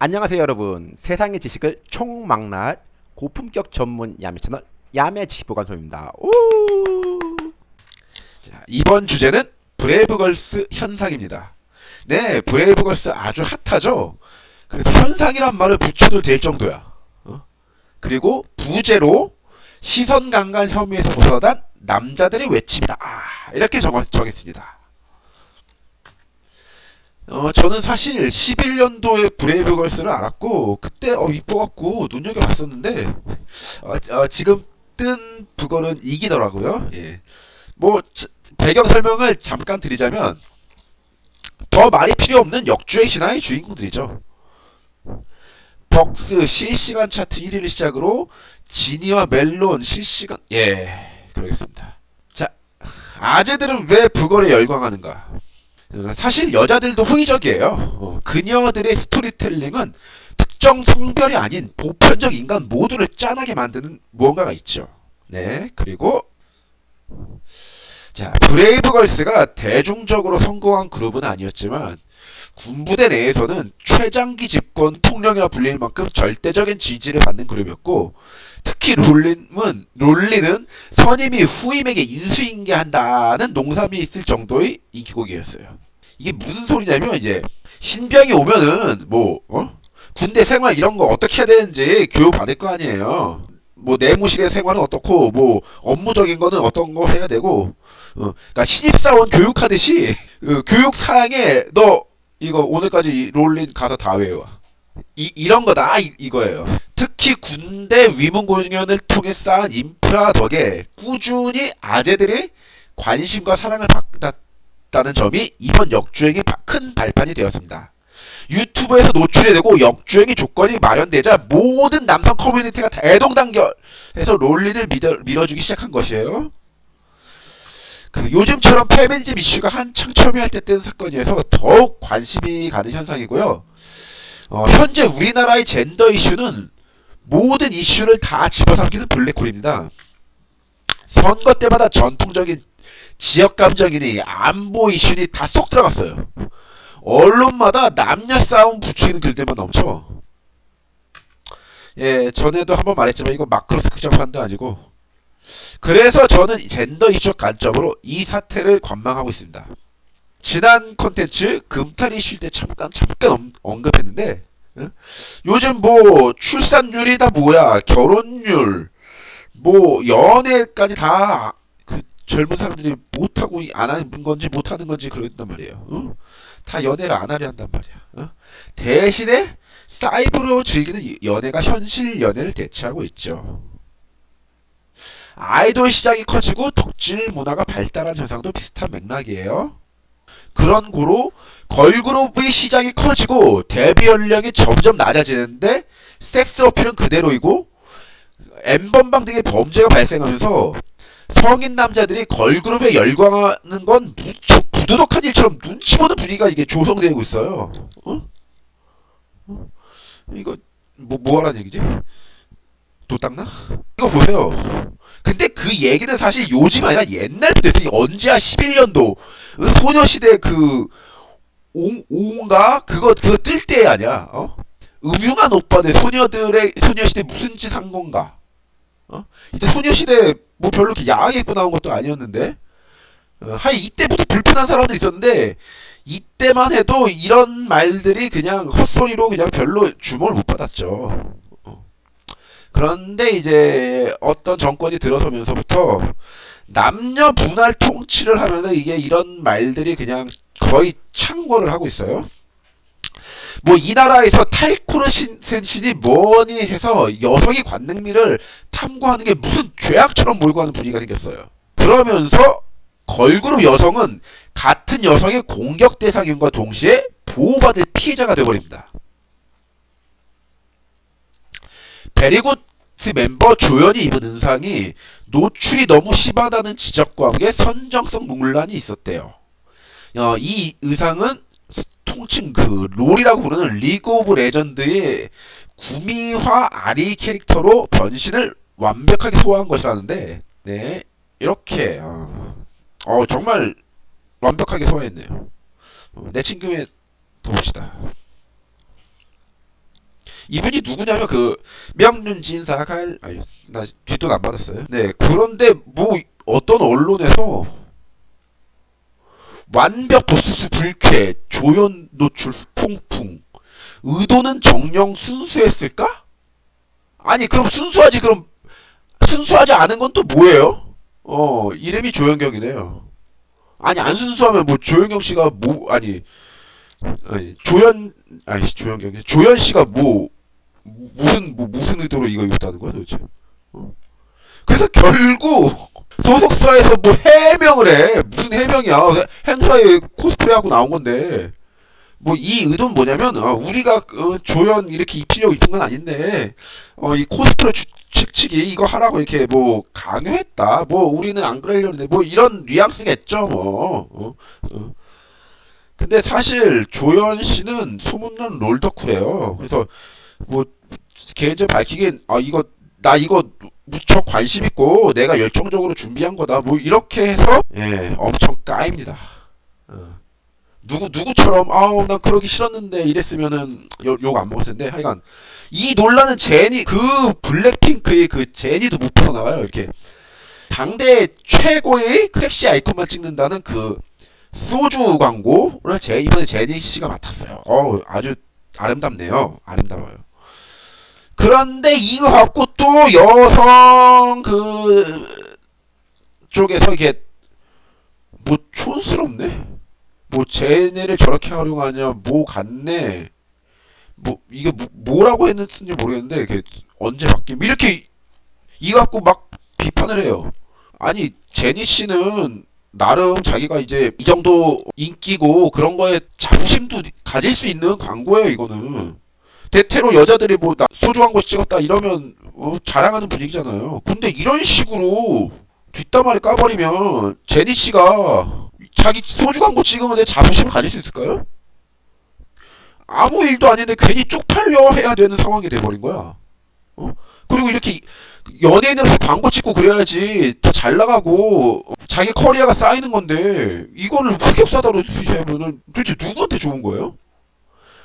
안녕하세요 여러분 세상의 지식을 총망라할 고품격 전문 야매 채널 야매 지식보관소입니다 오! 자, 이번 주제는 브레이브걸스 현상입니다. 네, 브레이브걸스 아주 핫하죠? 그래서 현상이란 말을 붙여도 될 정도야. 어? 그리고 부제로 시선 강간 혐의에서 벗어난 남자들의 외침이다. 아, 이렇게 정, 정했습니다. 어, 저는 사실 11년도에 브레이브걸스를 알았고 그때 어, 이뻐갖고 눈여겨봤었는데 어, 어, 지금 뜬 북어는 이기더라고요. 예. 뭐 배경 설명을 잠깐 드리자면 더 말이 필요 없는 역주행 신화의 주인공들이죠. 벅스 실시간 차트 1위를 시작으로 지니와 멜론 실시간 예 그러겠습니다. 자 아재들은 왜 북어를 열광하는가? 어, 사실 여자들도 호의적이에요. 어, 그녀들의 스토리텔링은 특정 성별이 아닌 보편적 인간 모두를 짠하게 만드는 무언가가 있죠. 네 그리고 자, 브레이브걸스가 대중적으로 성공한 그룹은 아니었지만 군부대 내에서는 최장기 집권 통령이라 불릴 만큼 절대적인 지지를 받는 그룹이었고 특히 롤린은 롤린은 선임이 후임에게 인수인계한다는 농담이 있을 정도의 인기곡이었어요. 이게 무슨 소리냐면 이제 신병이 오면은 뭐 어? 군대 생활 이런 거 어떻게 해야 되는지 교육 받을 거 아니에요. 뭐 내무실의 생활은 어떻고 뭐 업무적인 거는 어떤 거 해야 되고 어, 그러니까 신입사원 교육하듯이 그 교육 사항에 너 이거 오늘까지 롤린 가서 다 외워. 이, 이런 거다 이, 이거예요. 특히 군대 위문 공연을 통해 쌓은 인프라 덕에 꾸준히 아재들의 관심과 사랑을 받았다는 점이 이번 역주행의 큰 발판이 되었습니다. 유튜브에서 노출이 되고 역주행의 조건이 마련되자 모든 남성 커뮤니티가 대동단결해서 롤린을 밀어, 밀어주기 시작한 것이에요. 그 요즘처럼 페미니즘 이슈가 한창 첨예할 때 뜬 사건이어서 더욱 관심이 가는 현상이고요. 어, 현재 우리나라의 젠더 이슈는 모든 이슈를 다 집어삼키는 블랙홀입니다. 선거 때마다 전통적인 지역 감정이니 안보 이슈니 다 쏙 들어갔어요. 언론마다 남녀 싸움 붙이는 글들만 넘쳐. 예, 전에도 한번 말했지만 이거 마크로스 극장판도 아니고 그래서 저는 젠더 이슈 관점으로 이 사태를 관망하고 있습니다. 지난 컨텐츠 금탈 이슈 때 잠깐 잠깐 언급했는데 응? 요즘 뭐 출산율이 다 뭐야 결혼율 뭐 연애까지 다 그 젊은 사람들이 못하고 안 하는 건지 못하는 건지 그런단 말이에요. 응? 다 연애를 안 하려 한단 말이야. 응? 대신에 사이버로 즐기는 연애가 현실 연애를 대체하고 있죠. 아이돌 시장이 커지고 덕질 문화가 발달한 현상도 비슷한 맥락이에요. 그런 고로 걸그룹의 시장이 커지고 데뷔 연령이 점점 낮아지는데 섹스 어필은 그대로이고 엠번방 등의 범죄가 발생하면서 성인 남자들이 걸그룹에 열광하는 건 무척 부도덕한 일처럼 눈치 보는 분위기가 이게 조성되고 있어요. 어? 어? 이거 뭐 뭐하라는 얘기지? 도 닦나? 이거 보세요. 근데 그 얘기는 사실 요즘 아니라 옛날부터 됐어요. 언제야 11년도 소녀시대 그 옹, 옹가 그거 그거 뜰 때 아니야. 어? 음흉한 오빠들 소녀들의 소녀시대 무슨 짓 한 건가? 어? 이제 소녀시대 뭐 별로 이렇게 야하게 입고 나온 것도 아니었는데 어, 한 이때부터 불편한 사람도 있었는데 이때만 해도 이런 말들이 그냥 헛소리로 그냥 별로 주목을 못 받았죠. 그런데 이제 어떤 정권이 들어서면서부터 남녀 분할 통치를 하면서 이게 이런 말들이 그냥 거의 창궐을 하고 있어요. 뭐 이 나라에서 탈코르센신이 뭐니 해서 여성의 관능미를 탐구하는 게 무슨 죄악처럼 몰고 가는 분위기가 생겼어요. 그러면서 걸그룹 여성은 같은 여성의 공격 대상인과 동시에 보호받을 피해자가 되어버립니다. 베리굿 멤버 조연이 입은 의상이 노출이 너무 심하다는 지적과 함께 선정성 논란이 있었대요. 어, 이 의상은 통칭 그 롤이라고 부르는 리그 오브 레전드의 구미호 아리 캐릭터로 변신을 완벽하게 소화한 것이라는데 네 이렇게 어, 어 정말 완벽하게 소화했네요. 어, 내 친구의 봅시다. 이분이 누구냐면 그 명륜 진사 갈 아니 나 뒷돈 안 받았어요. 네 그런데 뭐 어떤 언론에서 완벽 보스스 불쾌 조연 노출 풍풍 의도는 정령 순수했을까? 아니 그럼 순수하지 그럼 순수하지 않은 건 또 뭐예요? 어 이름이 조연경이네요. 아니 안 순수하면 뭐 조연경 씨가 뭐 아니 아니 조연 아니 조연경이 조연 씨가 뭐 무슨 뭐 무슨 의도로 이거 입었다는 거야 도대체? 어? 그래서 결국 소속사에서 뭐 해명을 해. 무슨 해명이야. 행사에 코스프레 하고 나온 건데. 뭐 이 의도는 뭐냐면 어, 우리가 어, 조연 이렇게 입히려고 입힌 건 아닌데 어, 이 코스프레 주, 측 측이 이거 하라고 이렇게 뭐 강요했다. 뭐 우리는 안 그러려는데 뭐 이런 뉘앙스겠죠 뭐. 어, 어. 근데 사실 조연 씨는 소문난 롤덕후래요. 그래서 뭐 개인적으로 밝히긴 아 이거 나 이거 무척 관심 있고 내가 열정적으로 준비한 거다 뭐 이렇게 해서 예 엄청 까입니다 어. 누구 누구처럼 아우 난 그러기 싫었는데 이랬으면은 욕 안 먹었을 텐데 하여간 이 논란은 제니 그 블랙핑크의 그 제니도 못 풀어나가요 이렇게 당대 최고의 섹시 아이콘만 찍는다는 그 소주 광고를 제 이번에 제니 씨가 맡았어요. 어 아주 아름답네요. 아름다워요. 그런데 이거 갖고 또 여성 그 쪽에서 이게 뭐 촌스럽네. 뭐 제네를 저렇게 활용하냐 뭐 같네. 뭐 이게 뭐, 뭐라고 했는지 모르겠는데 이게 언제 바뀜 이렇게 이거 갖고 막 비판을 해요. 아니 제니 씨는 나름 자기가 이제 이 정도 인기고 그런 거에 자부심도 가질 수 있는 광고예요 이거는 대체로 여자들이 뭐나 소주 광고 찍었다 이러면 어, 자랑하는 분위기잖아요 근데 이런 식으로 뒷담화를 까버리면 제니 씨가 자기 소주 광고 찍으면 자부심을 가질 수 있을까요? 아무 일도 아닌데 괜히 쪽팔려 해야 되는 상황이 돼버린 거야 어? 그리고 이렇게 연예인으로서 광고 찍고 그래야지 더 잘 나가고 자기 커리어가 쌓이는 건데 이거를 흑역사다로 쓰시면은 도대체 누구한테 좋은 거예요?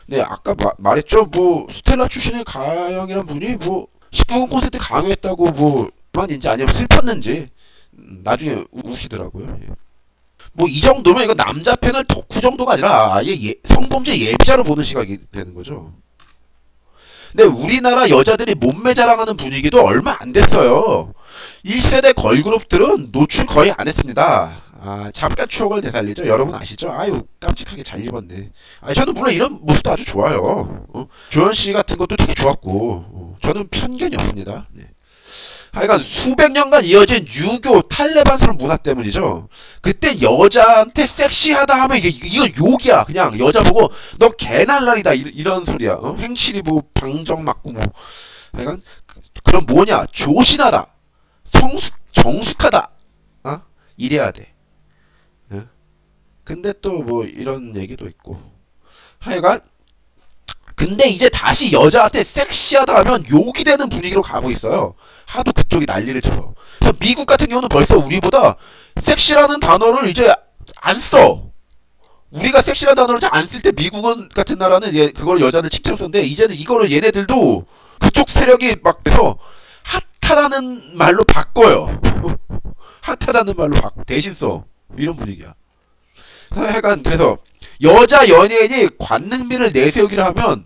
네 아까 마, 말했죠 뭐 스텔라 출신의 가영이란 분이 뭐 19금 콘서트 강요했다고 뭐만인지 아니면 슬펐는지 음, 나중에 우시더라고요 예. 뭐이 정도면 이거 남자 팬을 덕후 정도가 아니라 아예 예, 성범죄 예비자로 보는 시각이 되는 거죠 근데 우리나라 여자들이 몸매 자랑하는 분위기도 얼마 안 됐어요. 1세대 걸그룹들은 노출 거의 안 했습니다. 아, 잠깐 추억을 되살리죠. 여러분 아시죠? 아유, 깜찍하게 잘 입었네. 아, 저는 물론 이런 모습도 아주 좋아요. 어? 조현 씨 같은 것도 되게 좋았고, 어, 저는 편견이 없습니다. 네. 하여간 수백 년간 이어진 유교 탈레반스러운 문화 때문이죠. 그때 여자한테 섹시하다 하면 이게 이건 욕이야. 그냥 여자 보고 너 개날라리다 이- 이런 소리야. 어? 행실이 뭐 방정 맞고 뭐. 하여간 그- 그럼 뭐냐? 조신하다. 성숙 정숙하다. 어? 이래야 돼. 어? 근데 또 뭐 이런 얘기도 있고. 하여간 근데 이제 다시 여자한테 섹시하다 하면 욕이 되는 분위기로 가고 있어요. 하도 그쪽이 난리를 쳐서. 미국 같은 경우는 벌써 우리보다 섹시라는 단어를 이제 안 써. 우리가 섹시라는 단어를 잘 안 쓸 때 미국은 같은 나라는 얘 그걸 여자들 칭찬 썼는데 이제는 이거를 얘네들도 그쪽 세력이 막 돼서 핫하다는 말로 바꿔요. 핫하다는 말로 바, 대신 써. 이런 분위기야. 하여간 그래서 여자 연예인이 관능미를 내세우기를 하면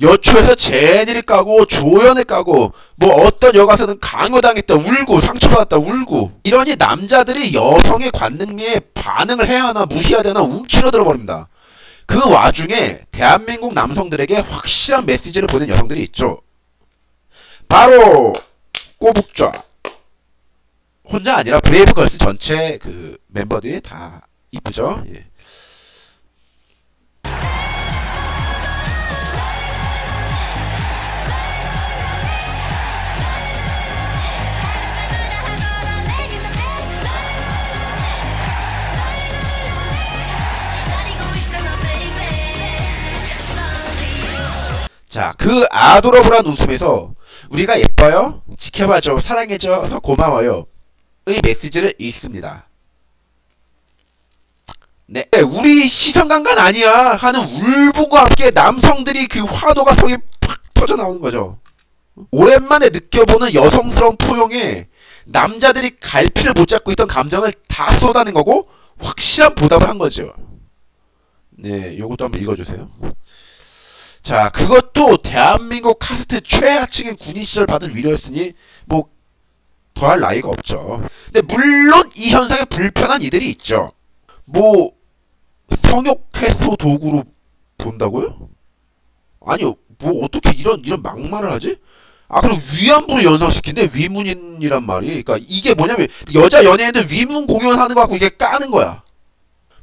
여초에서 제니를 까고 조연을 까고 뭐 어떤 여가수는 강요당했다 울고 상처받았다 울고 이러니 남자들이 여성의 관능미에 반응을 해야 하나 무시해야 되나 움츠러들어 버립니다. 그 와중에 대한민국 남성들에게 확실한 메시지를 보낸 여성들이 있죠. 바로 꼬북좌 혼자 아니라 브레이브걸스 전체 그 멤버들이 다 이쁘죠. 예. 자, 그 아도러블한 웃음에서 우리가 예뻐요, 지켜봐줘, 사랑해줘서 고마워요. 의 메시지를 읽습니다. 네, 우리 시선 강간 아니야 하는 울분과 함께 남성들이 그 화도가 성에 팍 터져 나오는 거죠. 오랜만에 느껴보는 여성스러운 포용에 남자들이 갈피를 못 잡고 있던 감정을 다 쏟아낸 거고 확실한 보답을 한 거죠. 네, 요것도 한번 읽어주세요. 자, 그것도 대한민국 카스트 최하층의 군인 시절 받은 위로였으니 뭐 더할 나위가 없죠. 근데 물론 이 현상에 불편한 이들이 있죠. 뭐 성욕 해소 도구로 본다고요? 아니요, 뭐 어떻게 이런 이런 막말을 하지? 아 그럼 위안부를 연상시킨대 위문인이란 말이. 그러니까 이게 뭐냐면 여자 연예인들 위문 공연하는 거 갖고 이게 까는 거야.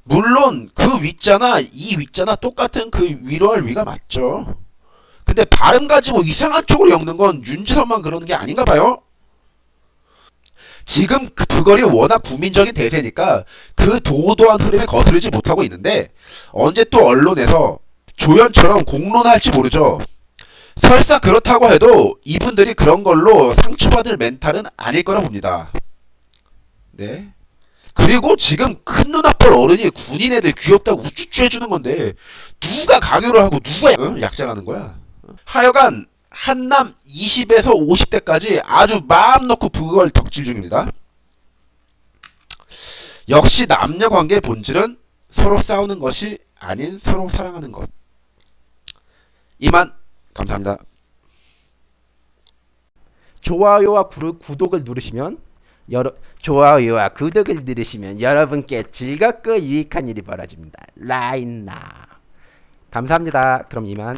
물론 그 위자나 이 위자나 똑같은 그 위로할 위가 맞죠. 근데 발음 가지고 이상한 쪽으로 엮는 건 윤지선만 그러는 게 아닌가 봐요. 지금 그 부걸이 워낙 국민적인 대세니까 그 도도한 흐름에 거스르지 못하고 있는데 언제 또 언론에서 조연처럼 공론할지 모르죠. 설사 그렇다고 해도 이분들이 그런 걸로 상처받을 멘탈은 아닐 거라 봅니다. 네. 그리고 지금 큰 눈아빠 어른이 군인 애들 귀엽다고 우쭈쭈 해주는 건데 누가 강요를 하고 누가 어? 약장하는 거야. 하여간 한남 20에서 50대까지 아주 마음 놓고 그걸 덕질 중입니다. 역시 남녀 관계의 본질은 서로 싸우는 것이 아닌 서로 사랑하는 것. 이만 감사합니다. 좋아요와 구독을 누르시면 여러 좋아요와 구독을 누르시면 여러분께 즐겁고 유익한 일이 벌어집니다. 라인나 감사합니다. 그럼 이만.